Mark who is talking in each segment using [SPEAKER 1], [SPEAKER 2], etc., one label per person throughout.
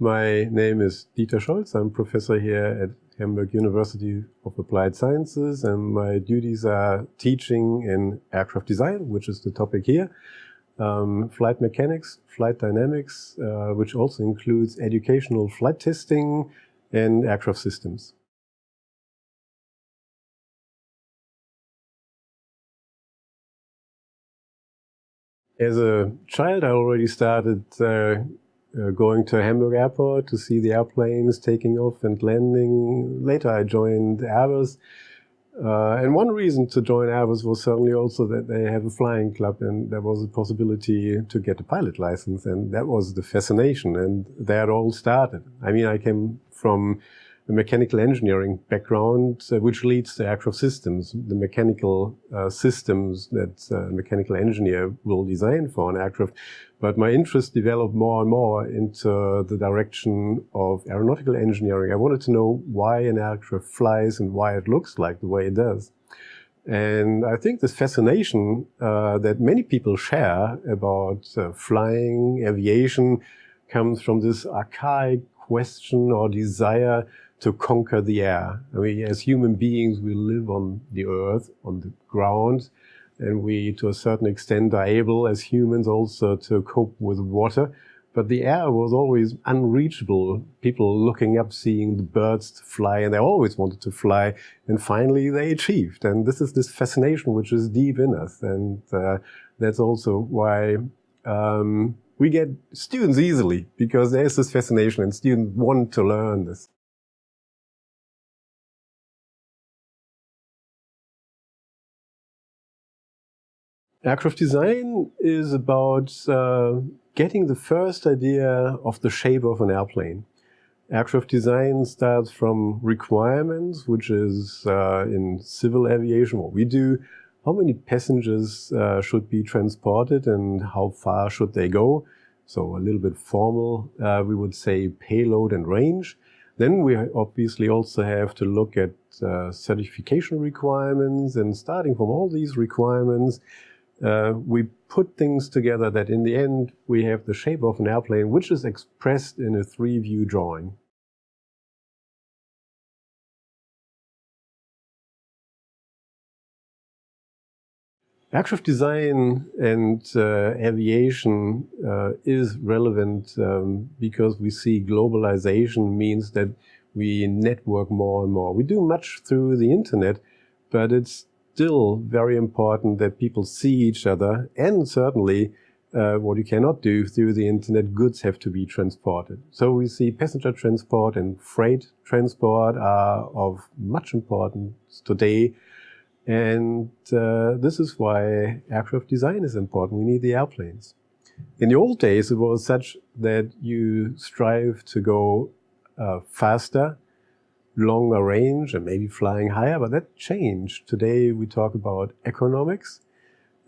[SPEAKER 1] My name is Dieter Scholz. I'm professor here at Hamburg University of Applied Sciences, and my duties are teaching in aircraft design, which is the topic here, um, flight mechanics, flight dynamics, uh, which also includes educational flight testing and aircraft systems. As a child, I already started uh, uh, going to Hamburg airport to see the airplanes taking off and landing. Later, I joined Airbus. Uh, and one reason to join Airbus was certainly also that they have a flying club and there was a possibility to get a pilot license. And that was the fascination. And it all started. I mean, I came from a mechanical engineering background, uh, which leads to aircraft systems, the mechanical uh, systems that a mechanical engineer will design for an aircraft. But my interest developed more and more into the direction of aeronautical engineering. I wanted to know why an aircraft flies and why it looks like the way it does. And I think this fascination uh, that many people share about uh, flying, aviation, comes from this archaic question or desire to conquer the air. I mean, as human beings, we live on the earth, on the ground, and we, to a certain extent, are able as humans also to cope with water. But the air was always unreachable. People looking up, seeing the birds fly, and they always wanted to fly. And finally, they achieved. And this is this fascination which is deep in us. And uh, that's also why um, we get students easily, because there's this fascination, and students want to learn this. Aircraft design is about uh, getting the first idea of the shape of an airplane. Aircraft design starts from requirements, which is uh, in civil aviation what we do. How many passengers uh, should be transported and how far should they go? So a little bit formal, uh, we would say payload and range. Then we obviously also have to look at uh, certification requirements and starting from all these requirements, uh, we put things together that in the end we have the shape of an airplane which is expressed in a three-view drawing. Aircraft design and uh, aviation uh, is relevant um, because we see globalization means that we network more and more. We do much through the internet, but it's still very important that people see each other and certainly uh, what you cannot do through the internet, goods have to be transported. So we see passenger transport and freight transport are of much importance today. And uh, this is why aircraft design is important. We need the airplanes. In the old days, it was such that you strive to go uh, faster longer range and maybe flying higher, but that changed. Today we talk about economics.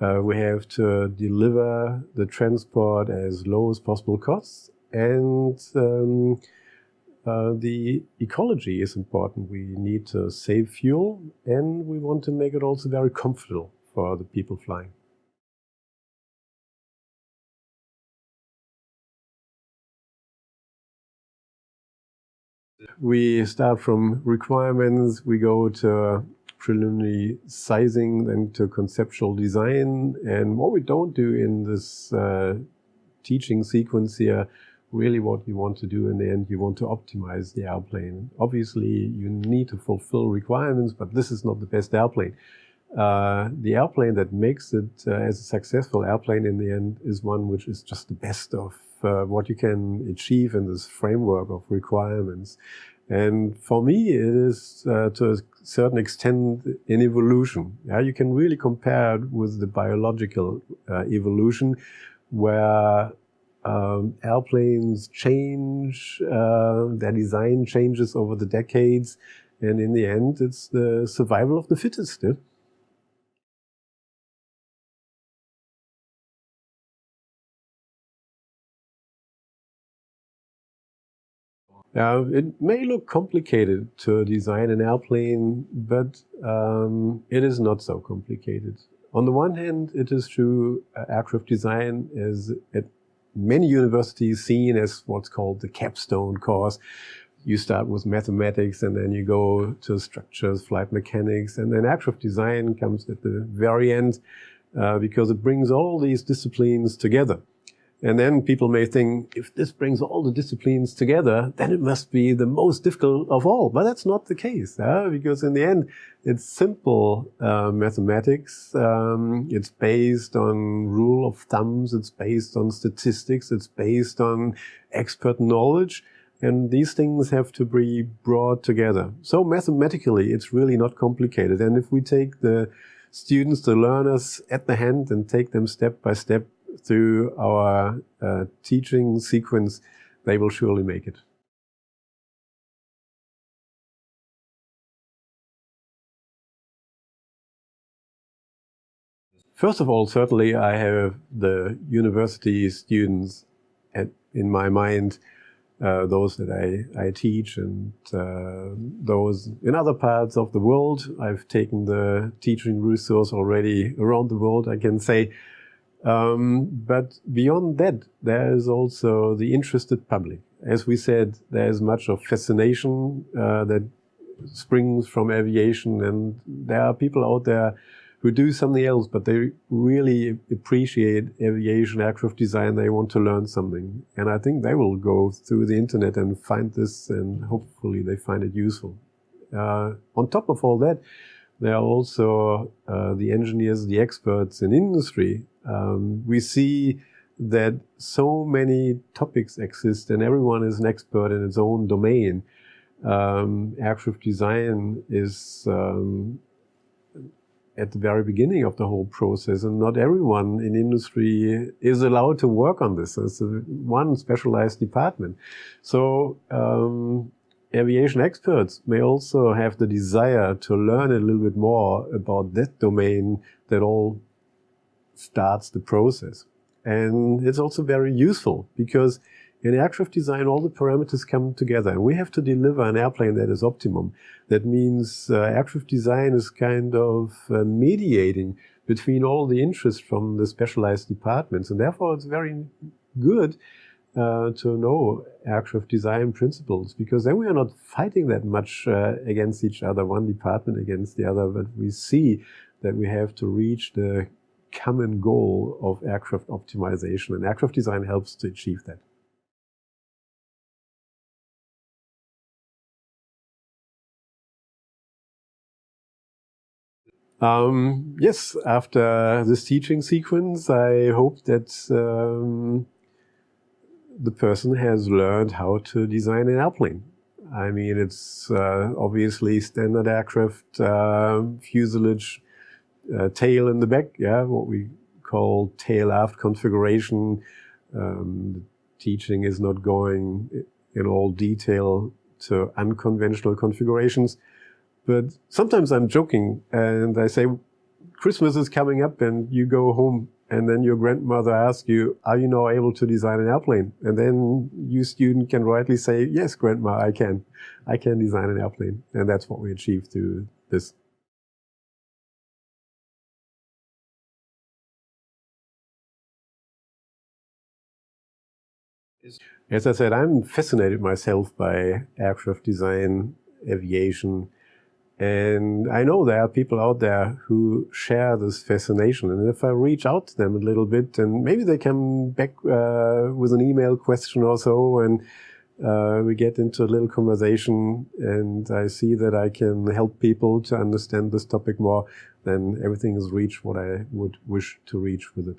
[SPEAKER 1] Uh, we have to deliver the transport as low as possible costs and um, uh, the ecology is important. We need to save fuel and we want to make it also very comfortable for the people flying. We start from requirements, we go to preliminary sizing, then to conceptual design. And what we don't do in this uh, teaching sequence here, really what you want to do in the end, you want to optimize the airplane. Obviously, you need to fulfill requirements, but this is not the best airplane. Uh, the airplane that makes it uh, as a successful airplane in the end is one which is just the best of uh, what you can achieve in this framework of requirements. And for me, it is uh, to a certain extent an evolution. Yeah, you can really compare it with the biological uh, evolution, where um, airplanes change, uh, their design changes over the decades, and in the end, it's the survival of the fittest. Yeah? Now, it may look complicated to design an airplane, but um, it is not so complicated. On the one hand, it is true uh, aircraft design is at many universities seen as what's called the capstone course. You start with mathematics and then you go to structures, flight mechanics, and then aircraft design comes at the very end uh, because it brings all these disciplines together. And then people may think, if this brings all the disciplines together, then it must be the most difficult of all. But that's not the case, because in the end, it's simple uh, mathematics. Um, it's based on rule of thumbs. It's based on statistics. It's based on expert knowledge. And these things have to be brought together. So mathematically, it's really not complicated. And if we take the students, the learners at the hand and take them step by step through our uh, teaching sequence, they will surely make it. First of all, certainly I have the university students at, in my mind, uh, those that I, I teach and uh, those in other parts of the world. I've taken the teaching resource already around the world, I can say. Um, but beyond that, there is also the interested public. As we said, there is much of fascination uh, that springs from aviation, and there are people out there who do something else, but they really appreciate aviation aircraft design. They want to learn something. And I think they will go through the internet and find this, and hopefully they find it useful. Uh, on top of all that, there are also uh, the engineers, the experts in industry um, we see that so many topics exist and everyone is an expert in its own domain. Um, aircraft design is um, at the very beginning of the whole process and not everyone in industry is allowed to work on this. It's one specialized department. So um, aviation experts may also have the desire to learn a little bit more about that domain that all starts the process. And it's also very useful because in aircraft design, all the parameters come together and we have to deliver an airplane that is optimum. That means uh, aircraft design is kind of uh, mediating between all the interests from the specialized departments. And therefore, it's very good uh, to know aircraft design principles because then we are not fighting that much uh, against each other, one department against the other, but we see that we have to reach the common goal of aircraft optimization, and aircraft design helps to achieve that. Um, yes, after this teaching sequence, I hope that um, the person has learned how to design an airplane. I mean, it's uh, obviously standard aircraft, uh, fuselage, uh, tail in the back, yeah, what we call tail aft configuration. Um, teaching is not going in all detail to unconventional configurations. But sometimes I'm joking and I say, Christmas is coming up and you go home and then your grandmother asks you, are you now able to design an airplane? And then you student can rightly say, yes, grandma, I can. I can design an airplane. And that's what we achieve through this. As I said, I'm fascinated myself by aircraft design, aviation, and I know there are people out there who share this fascination. And if I reach out to them a little bit, and maybe they come back uh, with an email question or so, and uh, we get into a little conversation, and I see that I can help people to understand this topic more, then everything is reached what I would wish to reach with it.